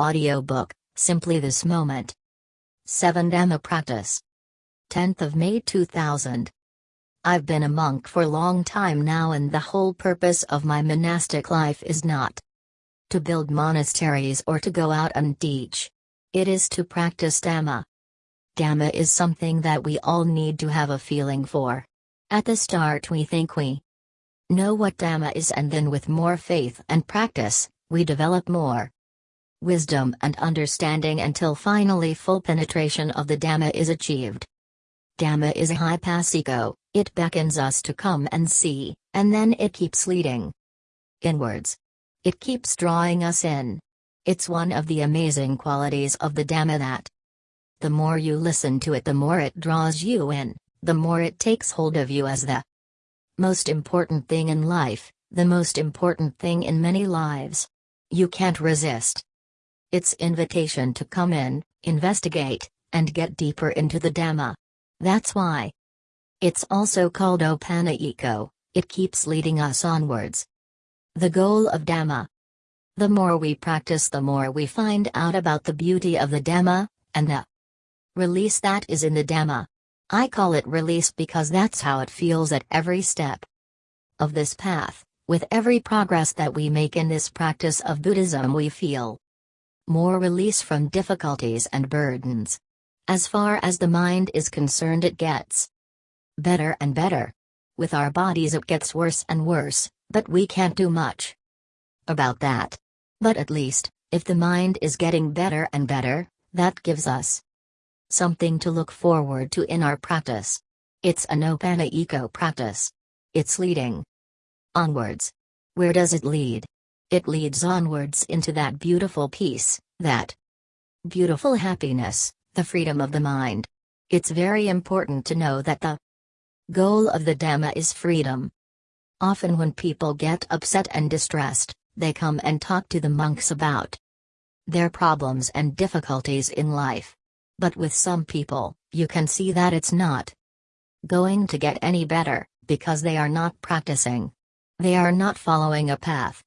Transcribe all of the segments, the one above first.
Audiobook Simply This Moment. 7 Dhamma Practice. 10th of May 2000. I've been a monk for a long time now, and the whole purpose of my monastic life is not to build monasteries or to go out and teach. It is to practice Dhamma. Dhamma is something that we all need to have a feeling for. At the start, we think we know what Dhamma is, and then with more faith and practice, we develop more wisdom and understanding until finally full penetration of the Dhamma is achieved. Dhamma is a ehipassiko, it beckons us to come and see, and then it keeps leading inwards. It keeps drawing us in. It's one of the amazing qualities of the Dhamma that the more you listen to it, the more it draws you in, the more it takes hold of you as the most important thing in life, the most important thing in many lives. You can't resist its invitation to come in, investigate, and get deeper into the Dhamma. That's why. It's also called Opanayiko, it keeps leading us onwards. The goal of Dhamma. The more we practice, the more we find out about the beauty of the Dhamma, and the release that is in the Dhamma. I call it release because that's how it feels at every step of this path. With every progress that we make in this practice of Buddhism, we feel more release from difficulties and burdens. As far as the mind is concerned, it gets better and better. With our bodies, it gets worse and worse, but we can't do much about that. But at least, if the mind is getting better and better, that gives us something to look forward to in our practice. It's an eco practice. It's leading onwards. Where does it lead? It leads onwards into that beautiful peace, that beautiful happiness, the freedom of the mind. It's very important to know that the goal of the Dhamma is freedom. Often, when people get upset and distressed, they come and talk to the monks about their problems and difficulties in life. But with some people, you can see that it's not going to get any better, because they are not practicing. They are not following a path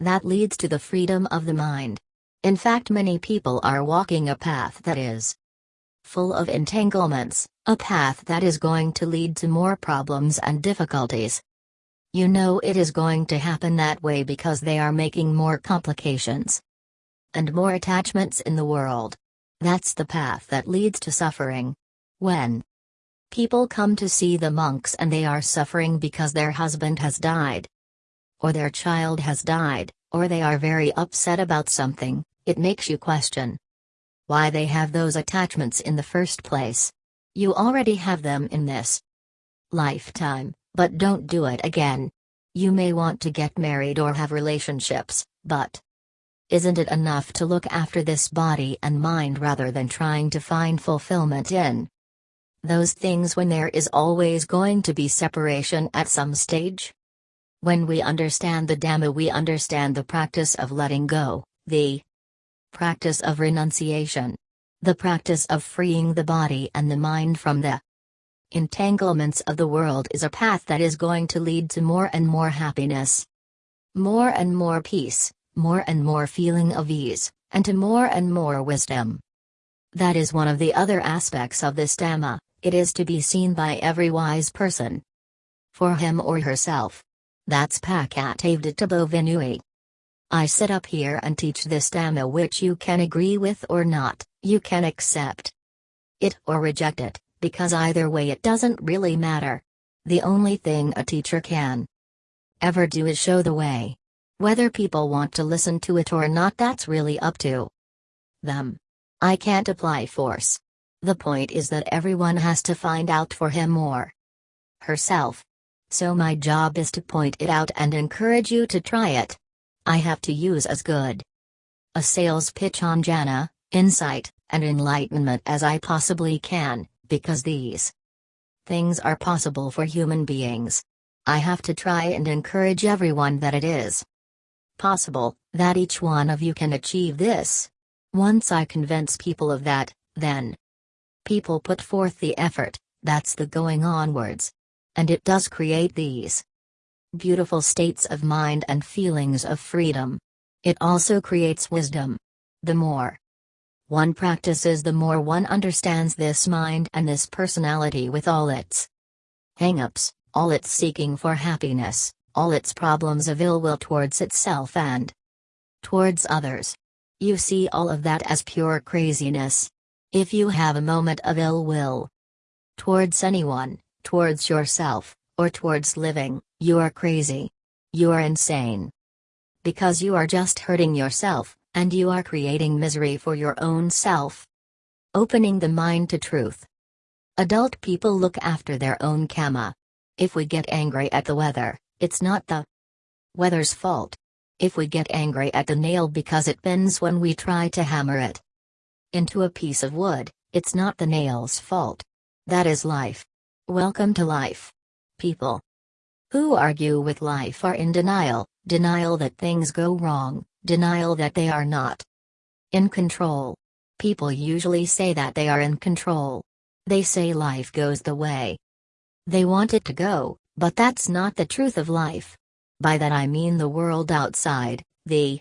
that leads to the freedom of the mind. In fact, many people are walking a path that is full of entanglements, a path that is going to lead to more problems and difficulties. You know it is going to happen that way because they are making more complications and more attachments in the world. That's the path that leads to suffering. When people come to see the monks and they are suffering because their husband has died, or their child has died, or they are very upset about something, it makes you question why they have those attachments in the first place. You already have them in this lifetime, but don't do it again. You may want to get married or have relationships, but isn't it enough to look after this body and mind rather than trying to find fulfillment in those things when there is always going to be separation at some stage? When we understand the Dhamma, we understand the practice of letting go, the practice of renunciation, the practice of freeing the body and the mind from the entanglements of the world is a path that is going to lead to more and more happiness, more and more peace, more and more feeling of ease, and to more and more wisdom. That is one of the other aspects of this Dhamma, it is to be seen by every wise person. For him or herself. That's Paccattam veditabbo viññūhi. I sit up here and teach this Dhamma which you can agree with or not, you can accept it or reject it, because either way it doesn't really matter. The only thing a teacher can ever do is show the way. Whether people want to listen to it or not, that's really up to them. I can't apply force. The point is that everyone has to find out for him or herself. So my job is to point it out and encourage you to try it. I have to use as good a sales pitch on jhana, insight, and enlightenment as I possibly can, because these things are possible for human beings. I have to try and encourage everyone that it is possible, that each one of you can achieve this. Once I convince people of that, then people put forth the effort, that's the going onwards. And it does create these beautiful states of mind and feelings of freedom. It also creates wisdom. The more one practices, the more one understands this mind and this personality with all its hang ups, all its seeking for happiness, all its problems of ill will towards itself and towards others. You see all of that as pure craziness. If you have a moment of ill will towards anyone, towards yourself, or towards living, you are crazy. You are insane. Because you are just hurting yourself, and you are creating misery for your own self. Opening the mind to truth. Adult people look after their own karma. If we get angry at the weather, it's not the weather's fault. If we get angry at the nail because it bends when we try to hammer it into a piece of wood, it's not the nail's fault. That is life. Welcome to life. People who argue with life are in denial, denial that things go wrong, denial that they are not in control. People usually say that they are in control. They say life goes the way they want it to go, but that's not the truth of life. By that I mean the world outside, the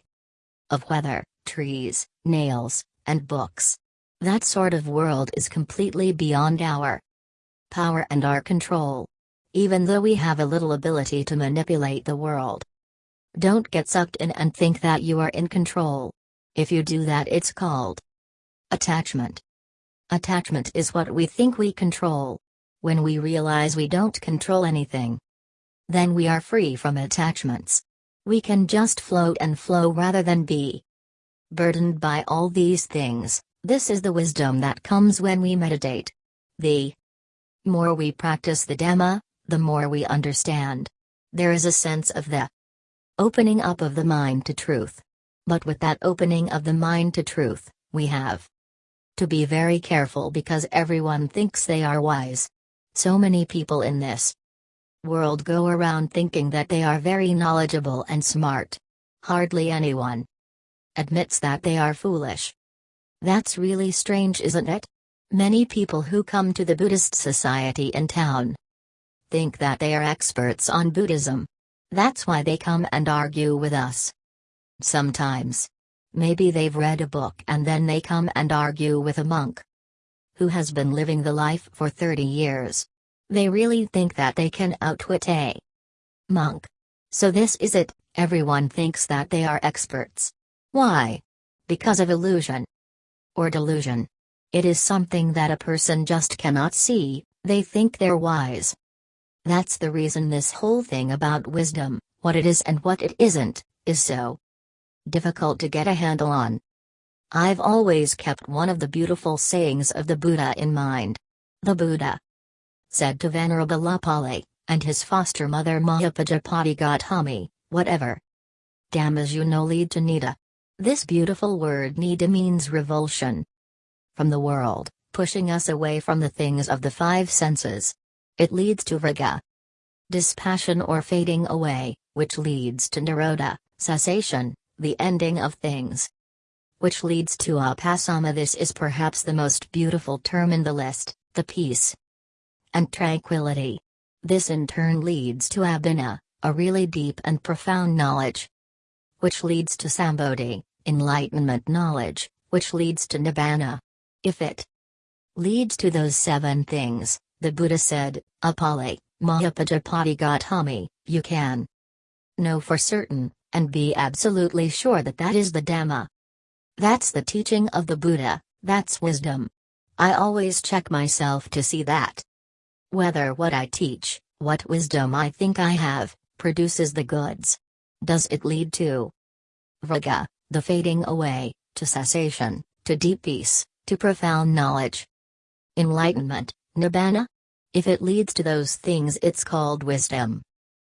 of weather, trees, nails, and books. That sort of world is completely beyond our power and our control. Even though we have a little ability to manipulate the world. Don't get sucked in and think that you are in control. If you do that, it's called attachment. Attachment is what we think we control. When we realize we don't control anything, then we are free from attachments. We can just float and flow rather than be burdened by all these things. This is the wisdom that comes when we meditate. The more we practice the Dhamma, the more we understand. There is a sense of the opening up of the mind to truth. But with that opening of the mind to truth, we have to be very careful because everyone thinks they are wise. So many people in this world go around thinking that they are very knowledgeable and smart. Hardly anyone admits that they are foolish. That's really strange, isn't it? Many people who come to the Buddhist society in town think that they are experts on Buddhism. That's why they come and argue with us. Sometimes. Maybe they've read a book and then they come and argue with a monk who has been living the life for 30 years. They really think that they can outwit a monk. So this is it, everyone thinks that they are experts. Why? Because of illusion. Or delusion. It is something that a person just cannot see, they think they're wise. That's the reason this whole thing about wisdom, what it is and what it isn't, is so difficult to get a handle on. I've always kept one of the beautiful sayings of the Buddha in mind. The Buddha said to Venerable Upali, and his foster mother Mahapajapati Gautami, whatever dhammas you know lead to nidda. This beautiful word Nida means revulsion from the world, pushing us away from the things of the five senses. It leads to viraga, dispassion or fading away, which leads to nirodha, cessation, the ending of things. Which leads to upasama. This is perhaps the most beautiful term in the list, the peace and tranquility. This in turn leads to abhina, a really deep and profound knowledge. Which leads to sambodhi, enlightenment knowledge, which leads to nibbana. If it leads to those seven things, the Buddha said, Upali, Mahapajapati Gautami, you can know for certain, and be absolutely sure that that is the Dhamma. That's the teaching of the Buddha, that's wisdom. I always check myself to see that. Whether what I teach, what wisdom I think I have, produces the goods. Does it lead to viraga, the fading away, to cessation, to deep peace, to profound knowledge? Enlightenment, nibbana? If it leads to those things, it's called wisdom.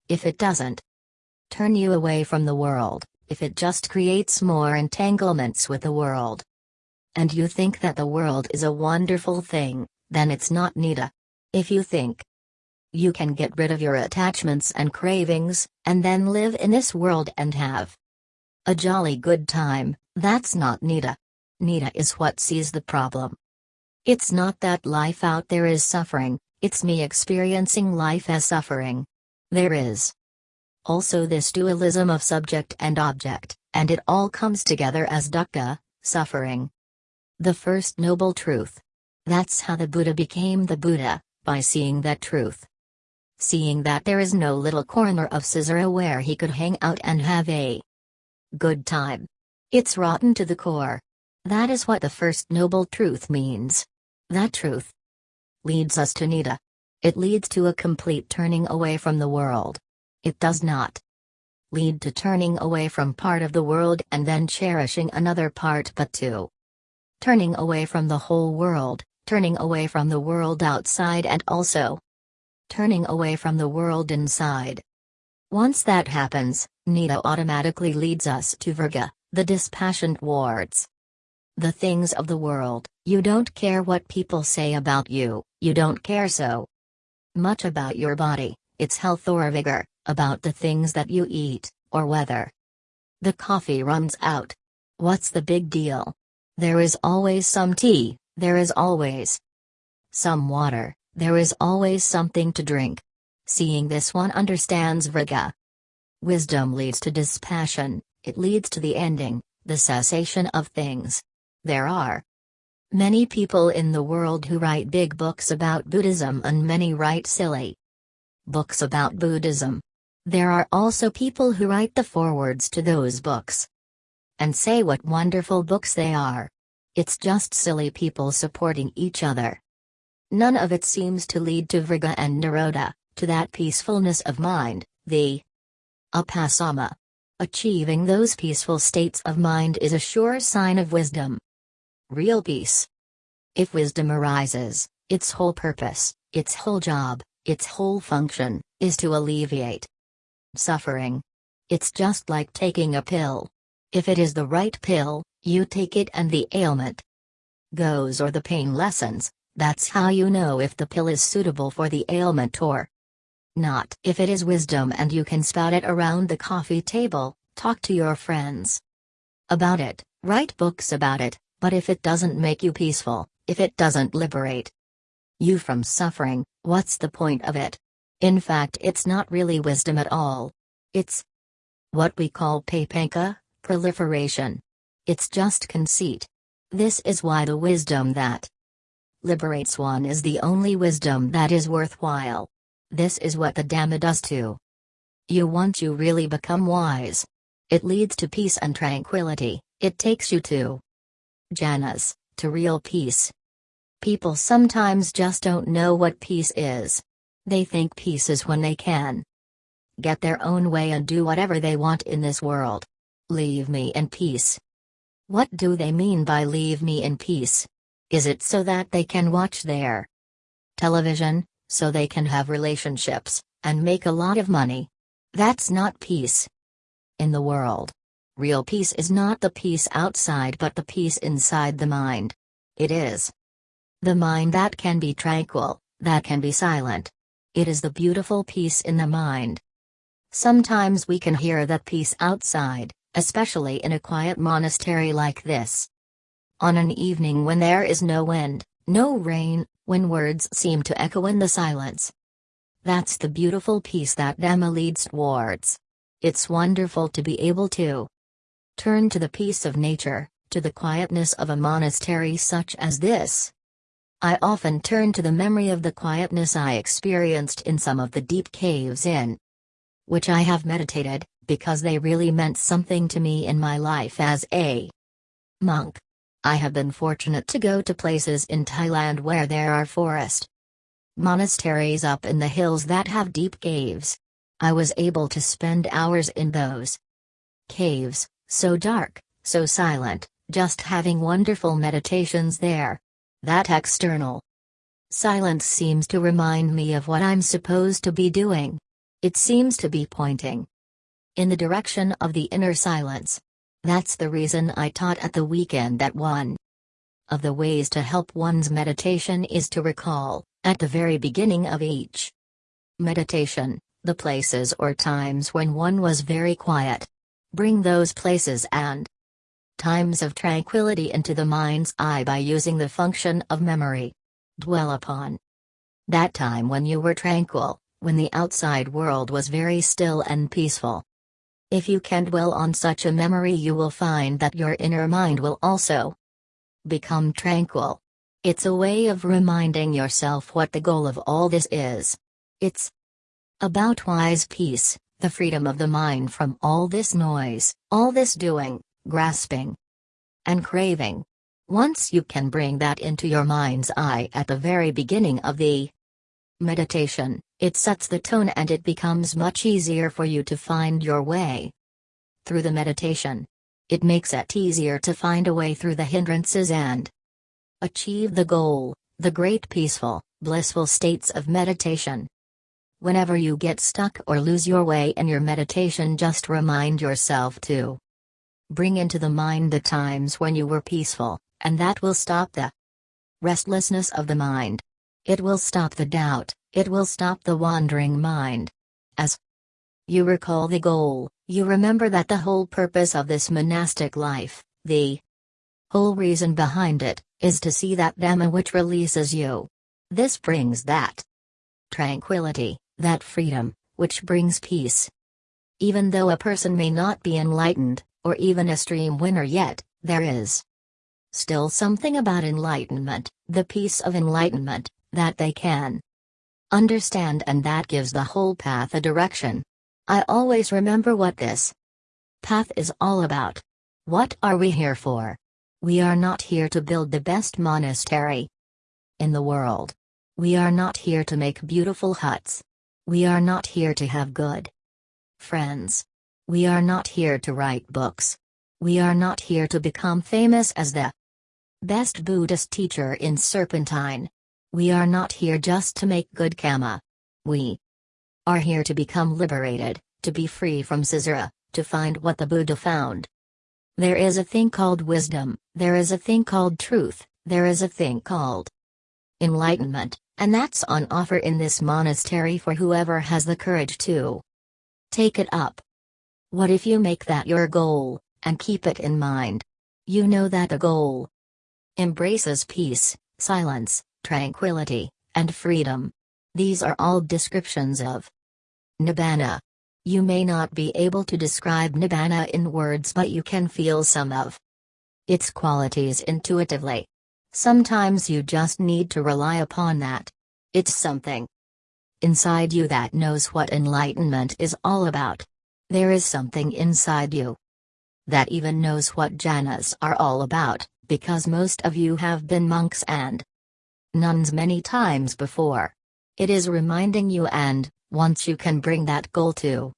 If it doesn't, turn you away from the world, if it just creates more entanglements with the world, and you think that the world is a wonderful thing, then it's not nidda. If you think you can get rid of your attachments and cravings, and then live in this world and have a jolly good time, that's not nidda. Nidda is what sees the problem. It's not that life out there is suffering, it's me experiencing life as suffering. There is also this dualism of subject and object, and it all comes together as dukkha, suffering. The first noble truth. That's how the Buddha became the Buddha, by seeing that truth. Seeing that there is no little corner of Caesarea where he could hang out and have a good time. It's rotten to the core. That is what the first noble truth means. That truth leads us to Niddah. It leads to a complete turning away from the world. It does not lead to turning away from part of the world and then cherishing another part but to turning away from the whole world, turning away from the world outside and also turning away from the world inside. Once that happens, Nita automatically leads us to Viraga, the dispassionate wards. The things of the world, you don't care what people say about you, you don't care so much about your body, its health or vigor, about the things that you eat, or whether the coffee runs out. What's the big deal? There is always some tea, there is always some water, there is always something to drink. Seeing this one understands Viraga. Wisdom leads to dispassion, it leads to the ending, the cessation of things. There are Many people in the world who write big books about Buddhism and many write silly books about Buddhism. There are also people who write the forewords to those books and say what wonderful books they are. It's just silly people supporting each other. None of it seems to lead to Viraga and Nirodha, to that peacefulness of mind, the Upasama. Achieving those peaceful states of mind is a sure sign of wisdom real peace. If wisdom arises, its whole purpose, its whole job, its whole function, is to alleviate suffering. It's just like taking a pill. If it is the right pill, you take it and the ailment goes or the pain lessens, that's how you know if the pill is suitable for the ailment or not. If it is wisdom and you can spout it around the coffee table, talk to your friends about it, write books about it, but if it doesn't make you peaceful, if it doesn't liberate you from suffering, what's the point of it? In fact, it's not really wisdom at all. It's what we call papanca, proliferation. It's just conceit. This is why the wisdom that liberates one is the only wisdom that is worthwhile. This is what the Dhamma does too. You once you really become wise. It leads to peace and tranquility, it takes you to jhanas, to real peace. People sometimes just don't know what peace is. They think peace is when they can get their own way and do whatever they want in this world. Leave me in peace. What do they mean by leave me in peace? Is it so that they can watch their television, so they can have relationships, and make a lot of money? That's not peace. In the world, Real peace is not the peace outside but the peace inside the mind. It is the mind that can be tranquil, that can be silent. It is the beautiful peace in the mind. Sometimes we can hear that peace outside, especially in a quiet monastery like this. On an evening when there is no wind, no rain, when words seem to echo in the silence. That's the beautiful peace that Dhamma leads towards. It's wonderful to be able to Turn to the peace of nature, to the quietness of a monastery such as this. I often turn to the memory of the quietness I experienced in some of the deep caves in which I have meditated, because they really meant something to me in my life as a monk. I have been fortunate to go to places in Thailand where there are forest monasteries up in the hills that have deep caves. I was able to spend hours in those caves, so dark, so silent, just having wonderful meditations there. That external silence seems to remind me of what I'm supposed to be doing. It seems to be pointing in the direction of the inner silence. That's the reason I taught at the weekend that one of the ways to help one's meditation is to recall, at the very beginning of each meditation, the places or times when one was very quiet, Bring those places and times of tranquility into the mind's eye by using the function of memory. Dwell upon that time when you were tranquil, when the outside world was very still and peaceful. If you can dwell on such a memory, you will find that your inner mind will also become tranquil. It's a way of reminding yourself what the goal of all this is. It's about wise peace, the freedom of the mind from all this noise, all this doing, grasping, and craving. Once you can bring that into your mind's eye at the very beginning of the meditation, it sets the tone and it becomes much easier for you to find your way through the meditation. It makes it easier to find a way through the hindrances and achieve the goal, the great peaceful, blissful states of meditation. Whenever you get stuck or lose your way in your meditation, just remind yourself to bring into the mind the times when you were peaceful, and that will stop the restlessness of the mind. It will stop the doubt, it will stop the wandering mind. As you recall the goal, you remember that the whole purpose of this monastic life, the whole reason behind it, is to see that Dhamma which releases you. This brings that tranquility, that freedom, which brings peace. Even though a person may not be enlightened, or even a stream winner yet, there is still something about enlightenment, the peace of enlightenment, that they can understand and that gives the whole path a direction. I always remember what this path is all about. What are we here for? We are not here to build the best monastery in the world. We are not here to make beautiful huts. We are not here to have good friends. We are not here to write books. We are not here to become famous as the best Buddhist teacher in Serpentine. We are not here just to make good karma. We are here to become liberated, to be free from samsara, to find what the Buddha found. There is a thing called wisdom, there is a thing called truth, there is a thing called enlightenment, and that's on offer in this monastery for whoever has the courage to take it up. What if you make that your goal, and keep it in mind? You know that the goal embraces peace, silence, tranquility, and freedom. These are all descriptions of Nibbana. You may not be able to describe Nibbana in words, but you can feel some of its qualities intuitively. Sometimes you just need to rely upon that. It's something inside you that knows what enlightenment is all about. There is something inside you that even knows what jhanas are all about, because most of you have been monks and nuns many times before. It is reminding you and, once you can bring that goal to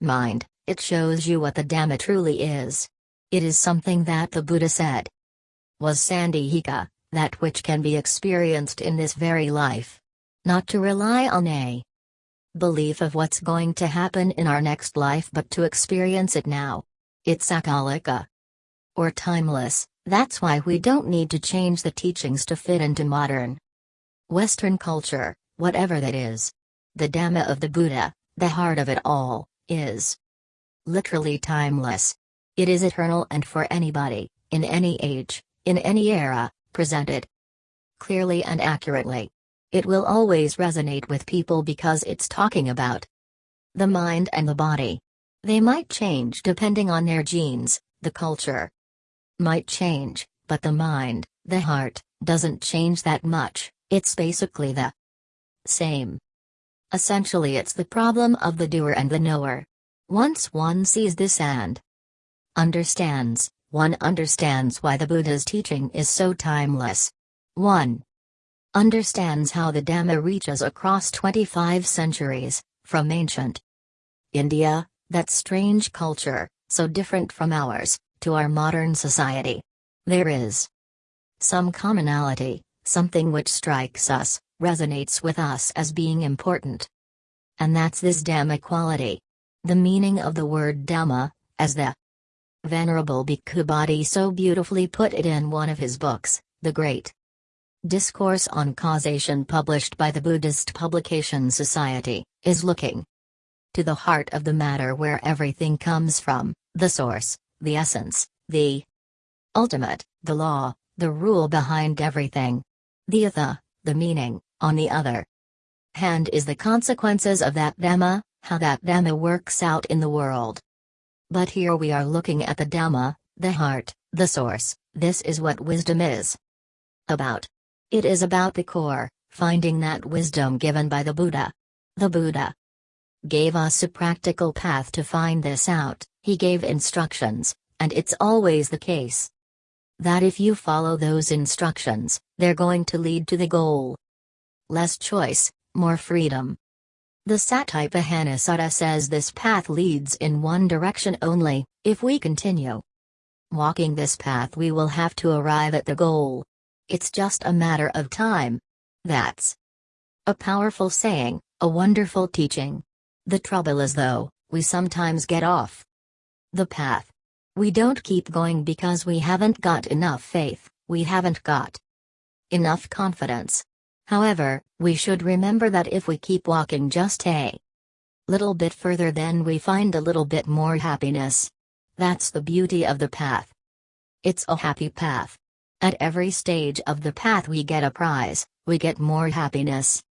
mind, it shows you what the Dhamma truly is. It is something that the Buddha said was sanditthika, that which can be experienced in this very life. Not to rely on a belief of what's going to happen in our next life but to experience it now. It's akalika. Or timeless, that's why we don't need to change the teachings to fit into modern Western culture, whatever that is. The Dhamma of the Buddha, the heart of it all, is literally timeless. It is eternal and for anybody, in any age, in any era, presented clearly and accurately. It will always resonate with people because it's talking about the mind and the body. They might change depending on their genes, the culture might change, but the mind, the heart, doesn't change that much, it's basically the same. Essentially, it's the problem of the doer and the knower. Once one sees this and understands, one understands why the Buddha's teaching is so timeless. 1. Understands how the Dhamma reaches across 25 centuries, from ancient India, that strange culture, so different from ours, to our modern society. There is some commonality, something which strikes us, resonates with us as being important. And that's this Dhamma quality. The meaning of the word Dhamma, as the Venerable Bhikkhu Bodhi so beautifully put it in one of his books, The Great Discourse on Causation published by the Buddhist Publication Society, is looking to the heart of the matter where everything comes from, the source, the essence, the ultimate, the law, the rule behind everything. The attha, the meaning, on the other hand is the consequences of that Dhamma, how that Dhamma works out in the world. But here we are looking at the Dhamma, the heart, the source, this is what wisdom is about. It is about the core, finding that wisdom given by the Buddha. The Buddha gave us a practical path to find this out, he gave instructions, and it's always the case that if you follow those instructions, they're going to lead to the goal. Less choice, more freedom. The Satipatthana says this path leads in one direction only, if we continue walking this path we will have to arrive at the goal. It's just a matter of time. That's a powerful saying, a wonderful teaching. The trouble is though, we sometimes get off the path. We don't keep going because we haven't got enough faith, we haven't got enough confidence. However, we should remember that if we keep walking just a little bit further, then we find a little bit more happiness. That's the beauty of the path. It's a happy path. At every stage of the path we get a prize, we get more happiness,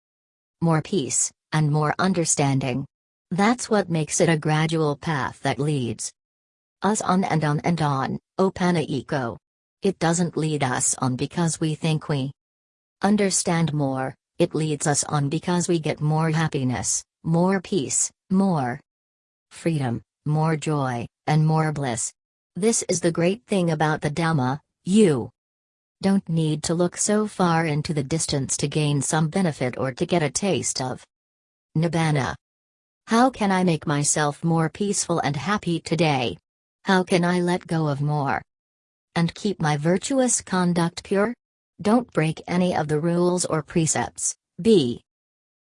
more peace, and more understanding. That's what makes it a gradual path that leads us on and on and on, Opanayiko. It doesn't lead us on because we think we understand more, it leads us on because we get more happiness, more peace, more freedom, more joy, and more bliss. This is the great thing about the Dhamma, you don't need to look so far into the distance to gain some benefit or to get a taste of Nibbana. How can I make myself more peaceful and happy today? How can I let go of more? And keep my virtuous conduct pure? Don't break any of the rules or precepts, be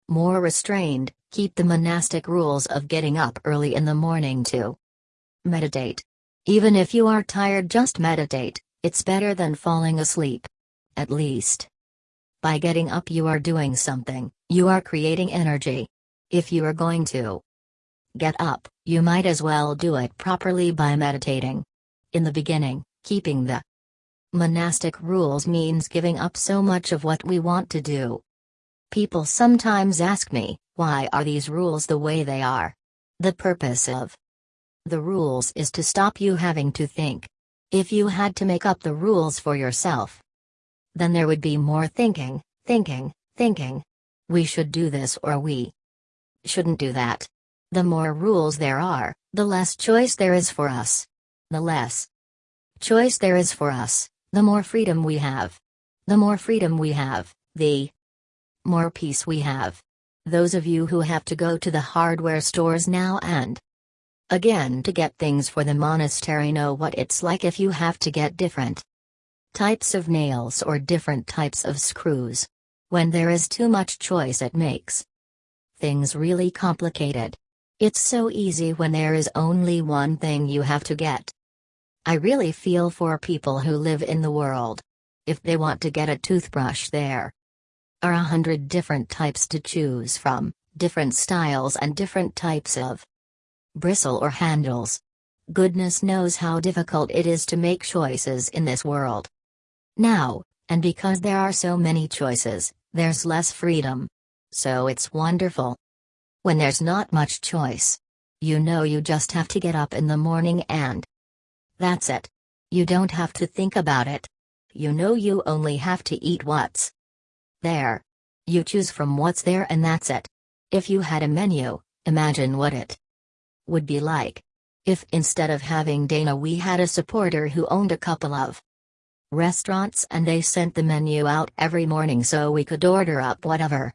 more restrained, keep the monastic rules of getting up early in the morning to meditate. Even if you are tired, just meditate. It's better than falling asleep. At least. By getting up, you are doing something, you are creating energy. If you are going to get up, you might as well do it properly by meditating. In the beginning, keeping the monastic rules means giving up so much of what we want to do. People sometimes ask me, why are these rules the way they are? The purpose of the rules is to stop you having to think. If you had to make up the rules for yourself, then there would be more thinking, thinking, thinking. We should do this or we shouldn't do that. The more rules there are, the less choice there is for us. The less choice there is for us, the more freedom we have. The more freedom we have, the more peace we have. Those of you who have to go to the hardware stores now and Again to get things for the monastery know what it's like if you have to get different types of nails or different types of screws. When there is too much choice it makes things really complicated. It's so easy when there is only one thing you have to get. I really feel for people who live in the world. If they want to get a toothbrush there are a hundred different types to choose from, different styles and different types of bristle or handles. Goodness knows how difficult it is to make choices in this world. Now, and because there are so many choices, there's less freedom. So it's wonderful. When there's not much choice, you know you just have to get up in the morning and that's it. You don't have to think about it. You know you only have to eat what's there. You choose from what's there and that's it. If you had a menu, imagine what it would be like. If instead of having Dana we had a supporter who owned a couple of restaurants and they sent the menu out every morning so we could order up whatever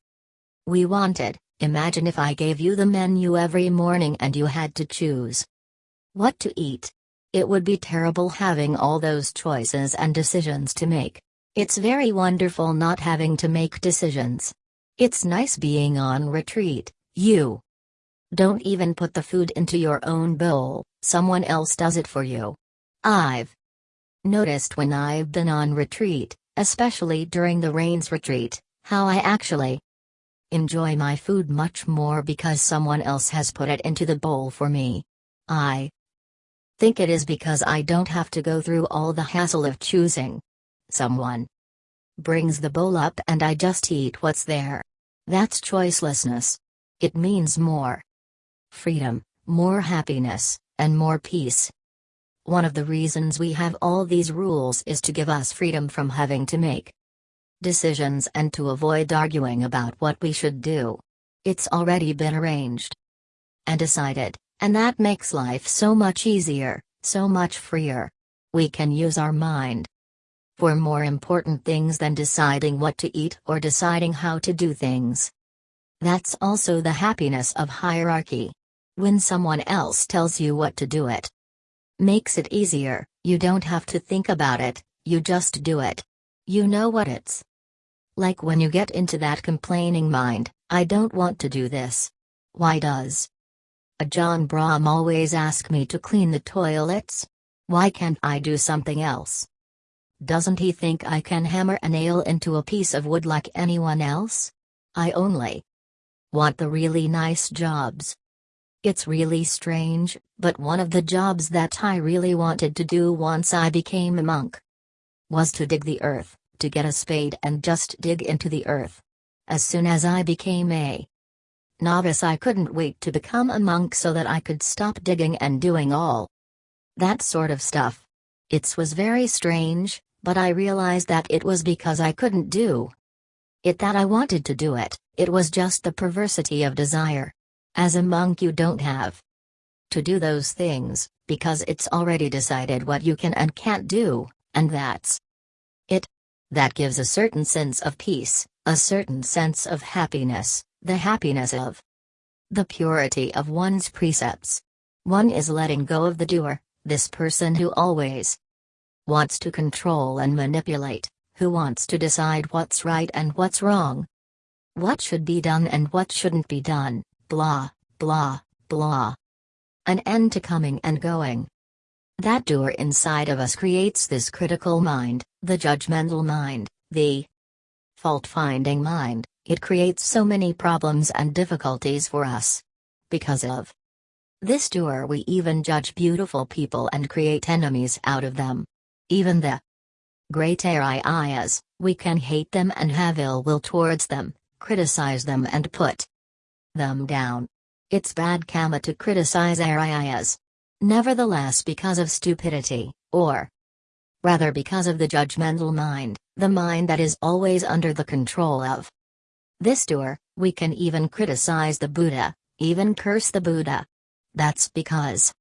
we wanted, imagine if I gave you the menu every morning and you had to choose what to eat. It would be terrible having all those choices and decisions to make. It's very wonderful not having to make decisions. It's nice being on retreat, you don't even put the food into your own bowl, someone else does it for you. I've noticed when I've been on retreat, especially during the rains retreat, how I actually enjoy my food much more because someone else has put it into the bowl for me. I think it is because I don't have to go through all the hassle of choosing. Someone brings the bowl up and I just eat what's there. That's choicelessness. It means more freedom, more happiness, and more peace. One of the reasons we have all these rules is to give us freedom from having to make decisions and to avoid arguing about what we should do. It's already been arranged and decided, and that makes life so much easier, so much freer. We can use our mind for more important things than deciding what to eat or deciding how to do things. That's also the happiness of hierarchy. When someone else tells you what to do it, makes it easier, you don't have to think about it, you just do it. You know what it's like when you get into that complaining mind, I don't want to do this. Why does Ajahn Brahm always ask me to clean the toilets? Why can't I do something else? Doesn't he think I can hammer a nail into a piece of wood like anyone else? I only want the really nice jobs. It's really strange, but one of the jobs that I really wanted to do once I became a monk was to dig the earth, to get a spade and just dig into the earth. As soon as I became a novice, I couldn't wait to become a monk so that I could stop digging and doing all that sort of stuff. It was very strange, but I realized that it was because I couldn't do it that I wanted to do it, it was just the perversity of desire. As a monk, you don't have to do those things, because it's already decided what you can and can't do, and that's it. That gives a certain sense of peace, a certain sense of happiness, the happiness of the purity of one's precepts. One is letting go of the doer, this person who always wants to control and manipulate, who wants to decide what's right and what's wrong, what should be done and what shouldn't be done, blah, blah, blah. An end to coming and going. That doer inside of us creates this critical mind, the judgmental mind, the fault finding mind, it creates so many problems and difficulties for us. Because of this doer, we even judge beautiful people and create enemies out of them. Even the great Ariyas, we can hate them and have ill will towards them, criticize them and put them down. It's bad karma to criticize Ariyas. Nevertheless because of stupidity, or rather because of the judgmental mind, the mind that is always under the control of this doer, we can even criticize the Buddha, even curse the Buddha. That's because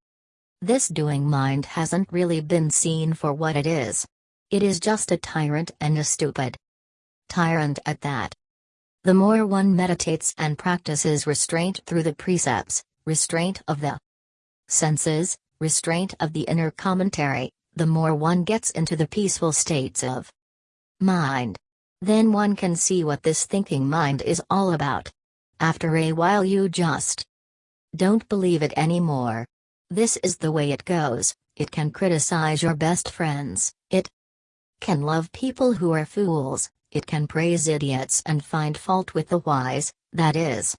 this doing mind hasn't really been seen for what it is. It is just a tyrant and a stupid tyrant at that. The more one meditates and practices restraint through the precepts, restraint of the senses, restraint of the inner commentary, the more one gets into the peaceful states of mind. Then one can see what this thinking mind is all about. After a while, you just don't believe it anymore. This is the way it goes, it can criticize your best friends, it can love people who are fools, it can praise idiots and find fault with the wise, that is.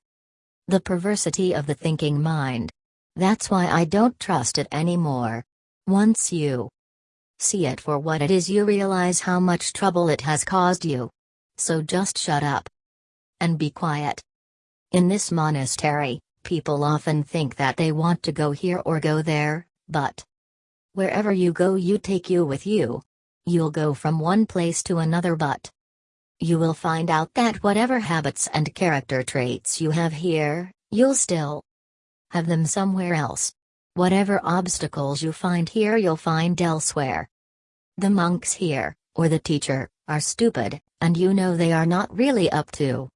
The perversity of the thinking mind. That's why I don't trust it anymore. Once you see it for what it is, you realize how much trouble it has caused you. So just shut up and be quiet. In this monastery, people often think that they want to go here or go there, but wherever you go, you take you with you. You'll go from one place to another, but you will find out that whatever habits and character traits you have here, you'll still have them somewhere else. Whatever obstacles you find here, you'll find elsewhere. The monks here, or the teacher, are stupid, and you know they are not really up to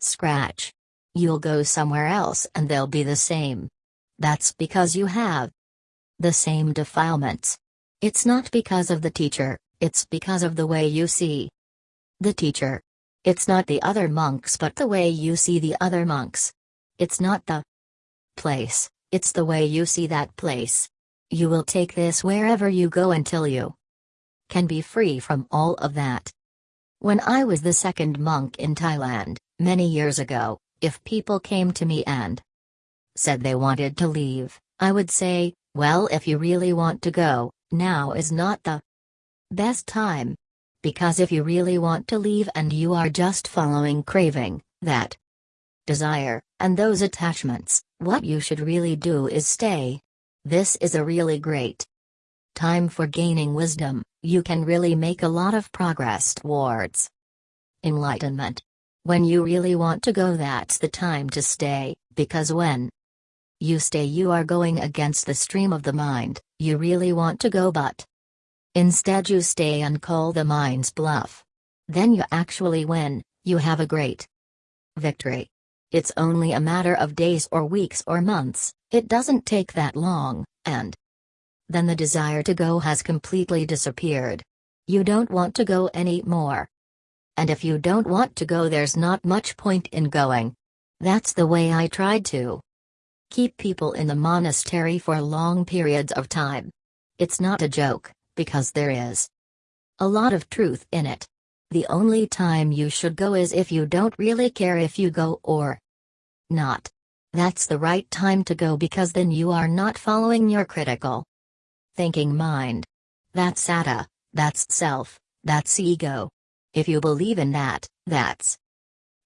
scratch. You'll go somewhere else and they'll be the same. That's because you have the same defilements. It's not because of the teacher, it's because of the way you see the teacher. It's not the other monks but the way you see the other monks. It's not the place, it's the way you see that place. You will take this wherever you go until you can be free from all of that. When I was the second monk in Thailand, many years ago, if people came to me and said they wanted to leave, I would say, well, if you really want to go, now is not the best time. Because if you really want to leave and you are just following craving, that desire, and those attachments, what you should really do is stay. This is a really great time for gaining wisdom, you can really make a lot of progress towards enlightenment. When you really want to go, that's the time to stay, because when you stay, you are going against the stream of the mind, you really want to go, but instead you stay and call the mind's bluff. Then you actually win, you have a great victory. It's only a matter of days or weeks or months, it doesn't take that long, and then the desire to go has completely disappeared. You don't want to go anymore. And if you don't want to go, there's not much point in going. That's the way I tried to keep people in the monastery for long periods of time. It's not a joke, because there is a lot of truth in it. The only time you should go is if you don't really care if you go or not. That's the right time to go because then you are not following your critical thinking mind. That's Atta, that's self, that's ego. If you believe in that, that's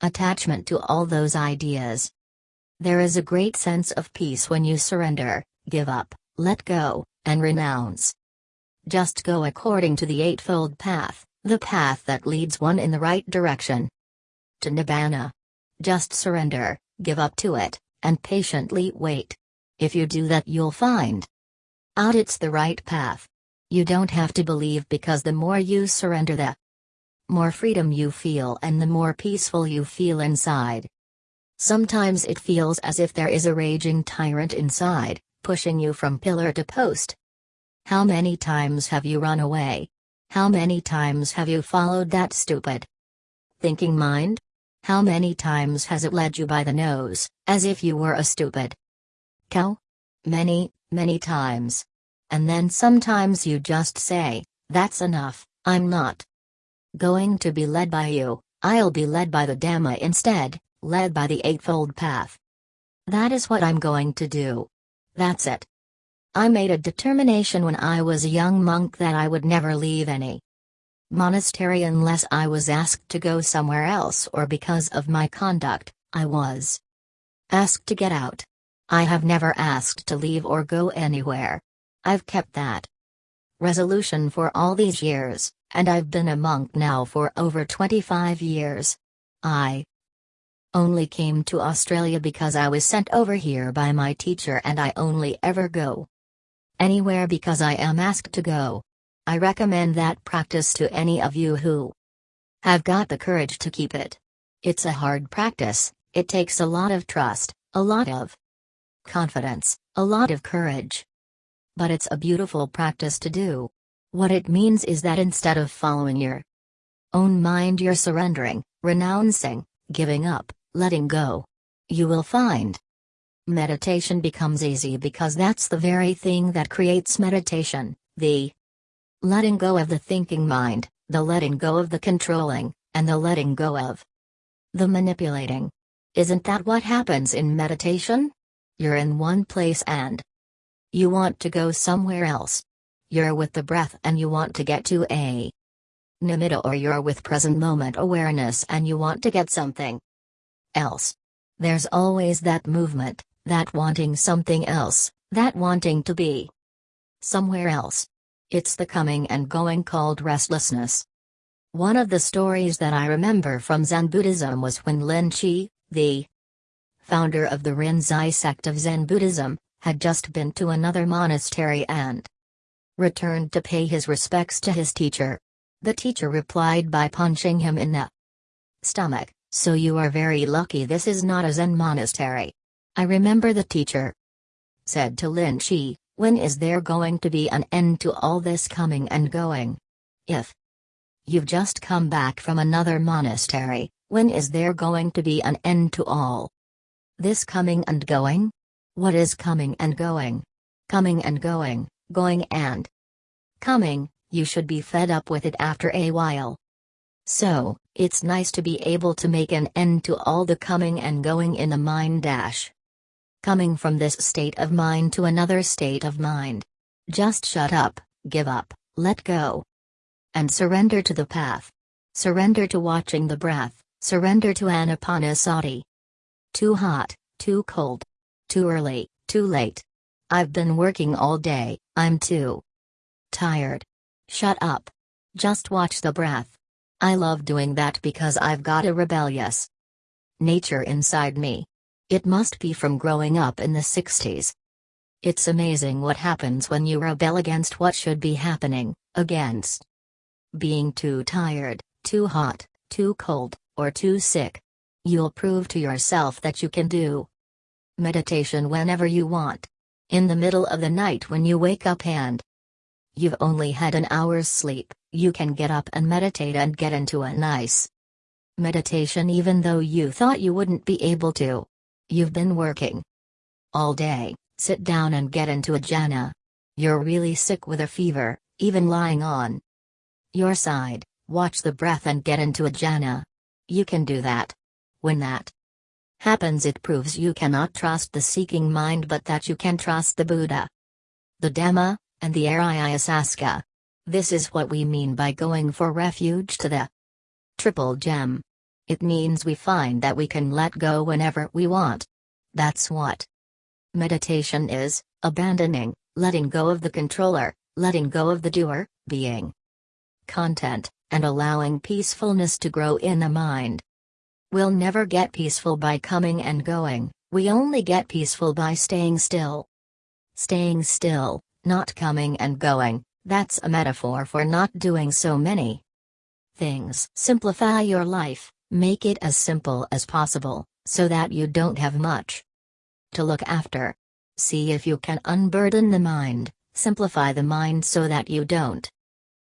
attachment to all those ideas. There is a great sense of peace when you surrender, give up, let go, and renounce. Just go according to the Eightfold Path, the path that leads one in the right direction. To Nibbana. Just surrender, give up to it, and patiently wait. If you do that, you'll find out it's the right path. You don't have to believe because the more you surrender, the more freedom you feel and the more peaceful you feel inside. Sometimes it feels as if there is a raging tyrant inside, pushing you from pillar to post. How many times have you run away? How many times have you followed that stupid thinking mind? How many times has it led you by the nose, as if you were a stupid cow? Many, many times. And then sometimes you just say, That's enough, I'm not going to be led by you, I'll be led by the Dhamma instead, led by the Eightfold Path. That is what I'm going to do. That's it. I made a determination when I was a young monk that I would never leave any monastery unless I was asked to go somewhere else or because of my conduct, I was asked to get out. I have never asked to leave or go anywhere. I've kept that resolution for all these years, and I've been a monk now for over 25 years. I only came to Australia because I was sent over here by my teacher and I only ever go anywhere because I am asked to go. I recommend that practice to any of you who have got the courage to keep it. It's a hard practice, it takes a lot of trust, a lot of confidence, a lot of courage. But it's a beautiful practice to do. What it means is that instead of following your own mind, you're surrendering, renouncing, giving up, letting go. You will find meditation becomes easy because that's the very thing that creates meditation the letting go of the thinking mind, the letting go of the controlling, and the letting go of the manipulating. Isn't that what happens in meditation? You're in one place and you want to go somewhere else. You're with the breath and you want to get to a nimitta or you're with present moment awareness and you want to get something else. There's always that movement, that wanting something else, that wanting to be somewhere else. It's the coming and going called restlessness. One of the stories that I remember from Zen Buddhism was when Lin Chi, the founder of the Rinzai sect of Zen Buddhism, had just been to another monastery and returned to pay his respects to his teacher. The teacher replied by punching him in the stomach, so you are very lucky this is not a Zen monastery. I remember the teacher said to Lin Chi, when is there going to be an end to all this coming and going? If you've just come back from another monastery, when is there going to be an end to all this coming and going? What is coming and going? Coming and going, going and coming, you should be fed up with it after a while. So, it's nice to be able to make an end to all the coming and going in the mind dash coming from this state of mind to another state of mind. Just shut up, give up, let go. And surrender to the path. Surrender to watching the breath, surrender to anapanasati. Too hot, too cold. Too early, too late. I've been working all day, I'm too tired. Shut up. Just watch the breath. I love doing that because I've got a rebellious nature inside me. It must be from growing up in the 60s. It's amazing what happens when you rebel against what should be happening, against being too tired, too hot, too cold, or too sick. You'll prove to yourself that you can do meditation whenever you want. In the middle of the night when you wake up and you've only had an hour's sleep, you can get up and meditate and get into a nice meditation even though you thought you wouldn't be able to. You've been working all day, sit down and get into a jhana. You're really sick with a fever, even lying on your side, watch the breath and get into a jhana. You can do that. When that happens, it proves you cannot trust the seeking mind but that you can trust the Buddha, the Dhamma, and the Arya. This is what we mean by going for refuge to the triple gem. It means we find that we can let go whenever we want. That's what meditation is abandoning, letting go of the controller, letting go of the doer, being content, and allowing peacefulness to grow in the mind. We'll never get peaceful by coming and going, we only get peaceful by staying still. Staying still, not coming and going, that's a metaphor for not doing so many things. Simplify your life. Make it as simple as possible, so that you don't have much to look after. See if you can unburden the mind, simplify the mind so that you don't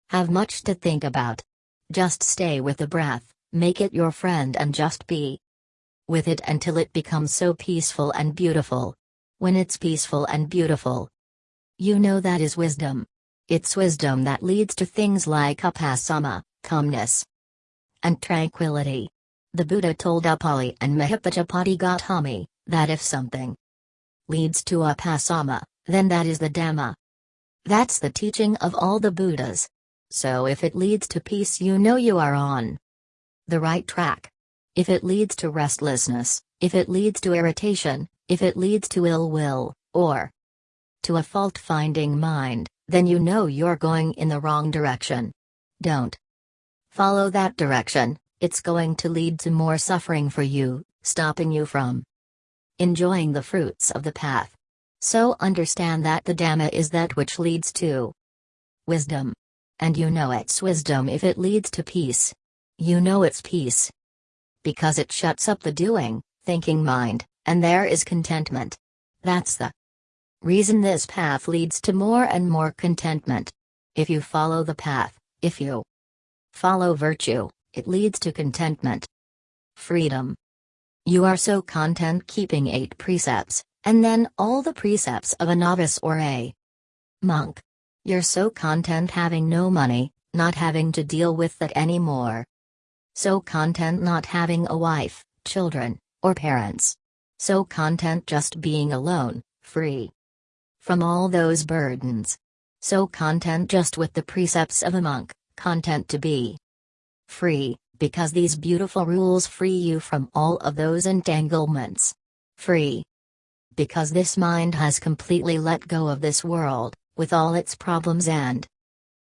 have much to think about. Just stay with the breath, make it your friend and just be with it until it becomes so peaceful and beautiful. When it's peaceful and beautiful, you know that is wisdom. It's wisdom that leads to things like upasama, calmness, and tranquility. The Buddha told Upali and Mahapajapati Gotami that if something leads to a upasama, then that is the Dhamma. That's the teaching of all the Buddhas. So if it leads to peace, you know you are on the right track. If it leads to restlessness, if it leads to irritation, if it leads to ill will, or to a fault finding mind, then you know you're going in the wrong direction. Don't Follow that direction, it's going to lead to more suffering for you, stopping you from enjoying the fruits of the path. So understand that the Dhamma is that which leads to wisdom. And you know it's wisdom if it leads to peace. You know it's peace. Because it shuts up the doing, thinking mind, and there is contentment. That's the reason this path leads to more and more contentment. If you follow the path, if you Follow virtue, it leads to contentment. Freedom. You are so content keeping eight precepts, and then all the precepts of a novice or a monk. You're so content having no money, not having to deal with that anymore. So content not having a wife, children, or parents. So content just being alone, free from all those burdens. So content just with the precepts of a monk content to be free, because these beautiful rules free you from all of those entanglements. Free. Because this mind has completely let go of this world, with all its problems and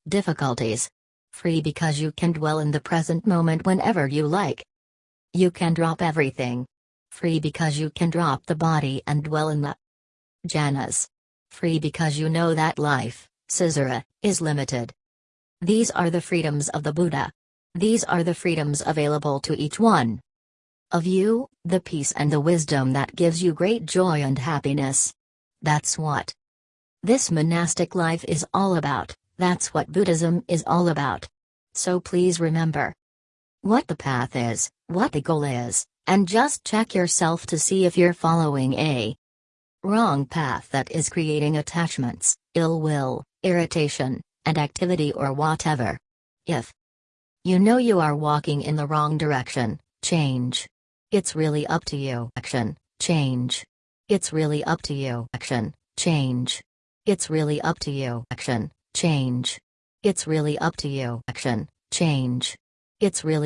difficulties. Free because you can dwell in the present moment whenever you like. You can drop everything. Free because you can drop the body and dwell in the jhanas. Free because you know that life, Caesara, is limited. These are the freedoms of the Buddha. These are the freedoms available to each one of you, the peace and the wisdom that gives you great joy and happiness. That's what this monastic life is all about, that's what Buddhism is all about. So please remember what the path is, what the goal is, and just check yourself to see if you're following a wrong path that is creating attachments, ill will, irritation, and activity or whatever. If you know you are walking in the wrong direction, change. It's really up to you. Action, change. It's really up to you. Action, change. It's really up to you. Action, change. It's really up to you. Action, change. It's really